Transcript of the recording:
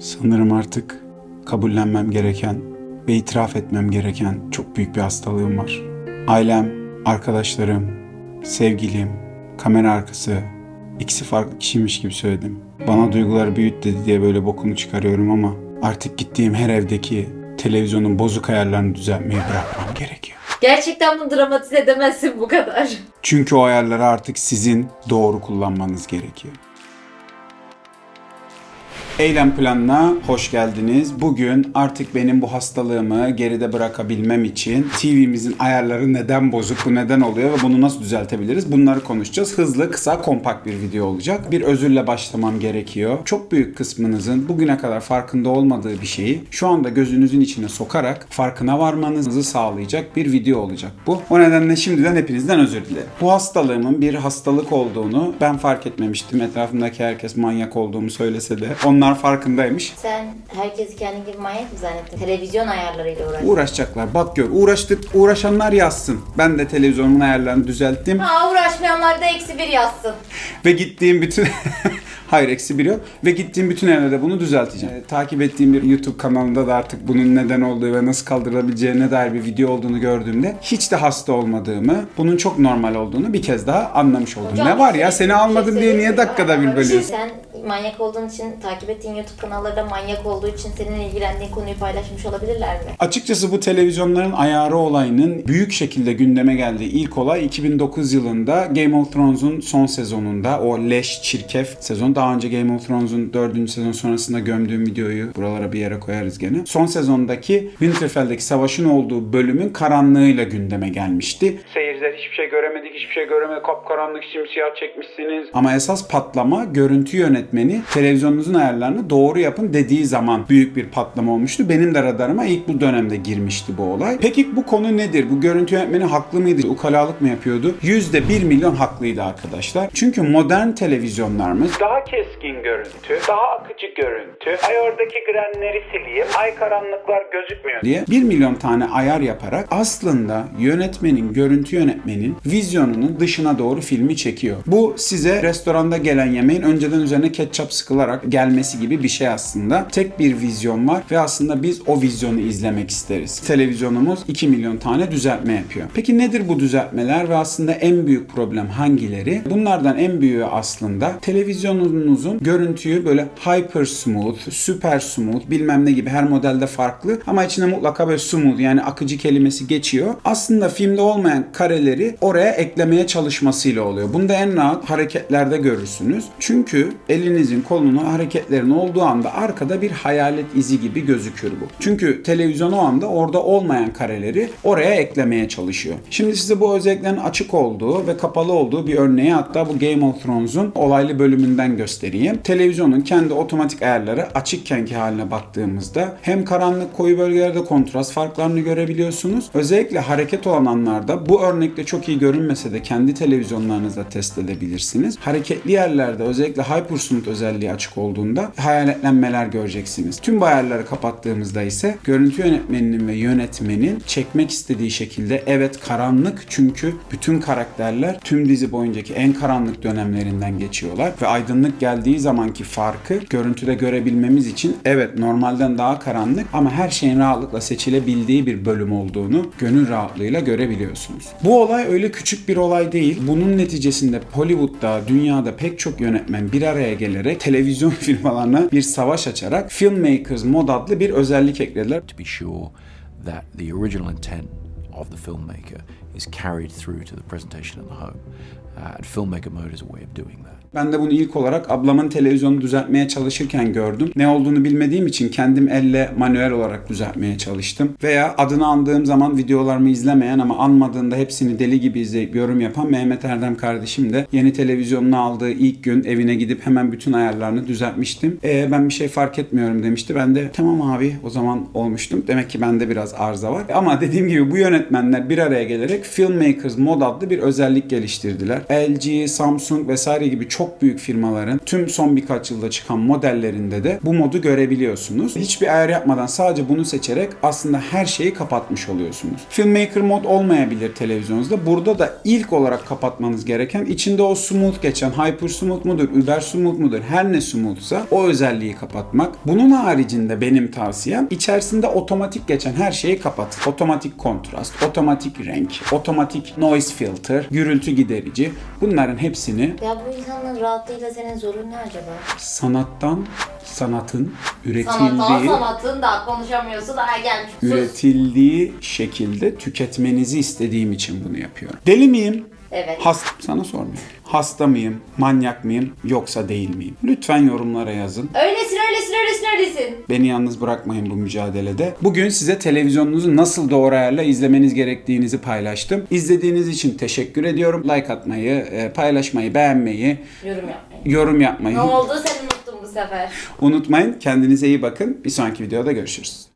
Sanırım artık kabullenmem gereken ve itiraf etmem gereken çok büyük bir hastalığım var. Ailem, arkadaşlarım, sevgilim, kamera arkası ikisi farklı kişiymiş gibi söyledim. Bana duyguları büyüt dedi diye böyle bokunu çıkarıyorum ama artık gittiğim her evdeki televizyonun bozuk ayarlarını düzeltmeyi bırakmam gerekiyor. Gerçekten bunu dramatize edemezsin bu kadar. Çünkü o ayarları artık sizin doğru kullanmanız gerekiyor. Eylem planına hoş geldiniz. Bugün artık benim bu hastalığımı geride bırakabilmem için TV'mizin ayarları neden bozuk, bu neden oluyor ve bunu nasıl düzeltebiliriz? Bunları konuşacağız. Hızlı, kısa, kompakt bir video olacak. Bir özürle başlamam gerekiyor. Çok büyük kısmınızın bugüne kadar farkında olmadığı bir şeyi şu anda gözünüzün içine sokarak farkına varmanızı sağlayacak bir video olacak bu. O nedenle şimdiden hepinizden özür dilerim. Bu hastalığımın bir hastalık olduğunu ben fark etmemiştim. Etrafımdaki herkes manyak olduğumu söylese de onlar farkındaymış. Sen herkesi kendin gibi manyak mı zannettin? Televizyon ayarlarıyla uğraş. Uğraşacaklar. Bak gör. Uğraştık. Uğraşanlar yazsın. Ben de televizyonumun ayarlarını düzelttim. Ha uğraşmayanlar da eksi bir yazsın. Ve gittiğim bütün... Hayır eksi bir yok. Ve gittiğim bütün evlerde bunu düzelteceğim. Ee, takip ettiğim bir YouTube kanalında da artık bunun neden olduğu ve nasıl kaldırılabileceğine dair bir video olduğunu gördüğümde hiç de hasta olmadığımı, bunun çok normal olduğunu bir kez daha anlamış oldum. Hocam, ne var ya şey- seni şey almadım diye niye dakikada bir bölüyorsun? Sen manyak olduğun için takip ettiğin YouTube kanalları da manyak olduğu için senin ilgilendiğin konuyu paylaşmış olabilirler mi? Açıkçası bu televizyonların ayarı olayının büyük şekilde gündeme geldiği ilk olay 2009 yılında Game of Thrones'un son sezonunda o leş çirkef sezon. Daha önce Game of Thrones'un 4. sezon sonrasında gömdüğüm videoyu buralara bir yere koyarız gene. Son sezondaki Winterfell'deki savaşın olduğu bölümün karanlığıyla gündeme gelmişti. Seyirciler hiçbir şey göremedik, hiçbir şey göremedik, kapkaranlık simsiyah çekmişsiniz. Ama esas patlama görüntü yönetmeni televizyonunuzun ayarlarını doğru yapın dediği zaman büyük bir patlama olmuştu. Benim de radarıma ilk bu dönemde girmişti bu olay. Peki bu konu nedir? Bu görüntü yönetmeni haklı mıydı? Ukalalık mı yapıyordu? %1 milyon haklıydı arkadaşlar. Çünkü modern televizyonlarımız Daha keskin görüntü, daha akıcı görüntü. Ay oradaki grenleri sileyim. Ay karanlıklar gözükmüyor. diye 1 milyon tane ayar yaparak aslında yönetmenin, görüntü yönetmenin vizyonunun dışına doğru filmi çekiyor. Bu size restoranda gelen yemeğin önceden üzerine ketçap sıkılarak gelmesi gibi bir şey aslında. Tek bir vizyon var ve aslında biz o vizyonu izlemek isteriz. Televizyonumuz 2 milyon tane düzeltme yapıyor. Peki nedir bu düzeltmeler ve aslında en büyük problem hangileri? Bunlardan en büyüğü aslında televizyonunuzun görüntüyü böyle hyper smooth, super smooth bilmem ne gibi her modelde farklı ama içine mutlaka böyle smooth yani akıcı kelimesi geçiyor. Aslında filmde olmayan kareleri oraya eklemeye çalışmasıyla oluyor. Bunu da en rahat hareketlerde görürsünüz. Çünkü elinizin kolunun hareketlerin olduğu anda arkada bir hayalet izi gibi gözükür bu. Çünkü televizyon o anda orada olmayan kareleri oraya eklemeye çalışıyor. Şimdi size bu özelliklerin açık olduğu ve kapalı olduğu bir örneği hatta bu Game of Thrones'un olaylı bölümünden göstereyim. Televizyonun kendi otomatik ayarları açıkkenki haline baktığımızda hem karanlık koyu bölgelerde kontrast farklarını görebiliyorsunuz. Özellikle hareket olan anlarda bu örnekte çok iyi görünmese de kendi televizyonlarınızda test edebilirsiniz. Hareketli yerlerde özellikle Hypersmooth özelliği açık olduğunda hayaletlenmeler göreceksiniz. Tüm bu ayarları kapattığımızda ise görüntü yönetmeninin ve yönetmenin çekmek istediği şekilde evet karanlık çünkü bütün karakterler tüm dizi boyuncaki en karanlık dönemlerinden geçiyorlar ve aydınlık geldiği zamanki farkı görüntüde görebilmemiz için evet normalden daha karanlık ama her şeyin rahatlıkla seçilebildiği bir bölüm olduğunu gönül rahatlığıyla görebiliyorsunuz. Bu olay öyle küçük bir olay değil. Bunun neticesinde Hollywood'da, dünyada pek çok yönetmen bir araya gelerek televizyon firmalarına bir savaş açarak Filmmakers Mod adlı bir özellik eklediler. to be sure that the original intent of the filmmaker is carried through to the presentation in the home. Uh, and filmmaker mode is a way of doing that. Ben de bunu ilk olarak ablamın televizyonunu düzeltmeye çalışırken gördüm. Ne olduğunu bilmediğim için kendim elle manuel olarak düzeltmeye çalıştım. Veya adını andığım zaman videolarımı izlemeyen ama anmadığında hepsini deli gibi izleyip yorum yapan Mehmet Erdem kardeşim de yeni televizyonunu aldığı ilk gün evine gidip hemen bütün ayarlarını düzeltmiştim. E, ben bir şey fark etmiyorum demişti. Ben de tamam abi o zaman olmuştum. Demek ki bende biraz arıza var. Ama dediğim gibi bu yönetmenler bir araya gelerek gelecek Filmmakers Mod adlı bir özellik geliştirdiler. LG, Samsung vesaire gibi çok büyük firmaların tüm son birkaç yılda çıkan modellerinde de bu modu görebiliyorsunuz. Hiçbir ayar yapmadan sadece bunu seçerek aslında her şeyi kapatmış oluyorsunuz. Filmmaker mod olmayabilir televizyonunuzda. Burada da ilk olarak kapatmanız gereken içinde o smooth geçen Hyper Smooth mudur, Uber Smooth mudur her ne smoothsa o özelliği kapatmak. Bunun haricinde benim tavsiyem içerisinde otomatik geçen her şeyi kapat. Otomatik kontrast, otomatik renk, otomatik noise filter, gürültü giderici bunların hepsini Ya bu insanların rahatlığıyla senin zorun ne acaba? sanattan sanatın Sanattan üretildiği sanatın da konuşamıyorsun daha gelmiş. Üretildiği şekilde tüketmenizi istediğim için bunu yapıyorum. Deli miyim? Evet. Hasta, sana sormuyorum. Hasta mıyım, manyak mıyım, yoksa değil miyim? Lütfen yorumlara yazın. Öylesin öylesin öylesin öylesin. Beni yalnız bırakmayın bu mücadelede. Bugün size televizyonunuzu nasıl doğru ayarla izlemeniz gerektiğinizi paylaştım. İzlediğiniz için teşekkür ediyorum. Like atmayı, e, paylaşmayı, beğenmeyi, Yorum yapmayın. yorum yapmayı Ne oldu sen unuttun bu sefer. unutmayın. Kendinize iyi bakın. Bir sonraki videoda görüşürüz.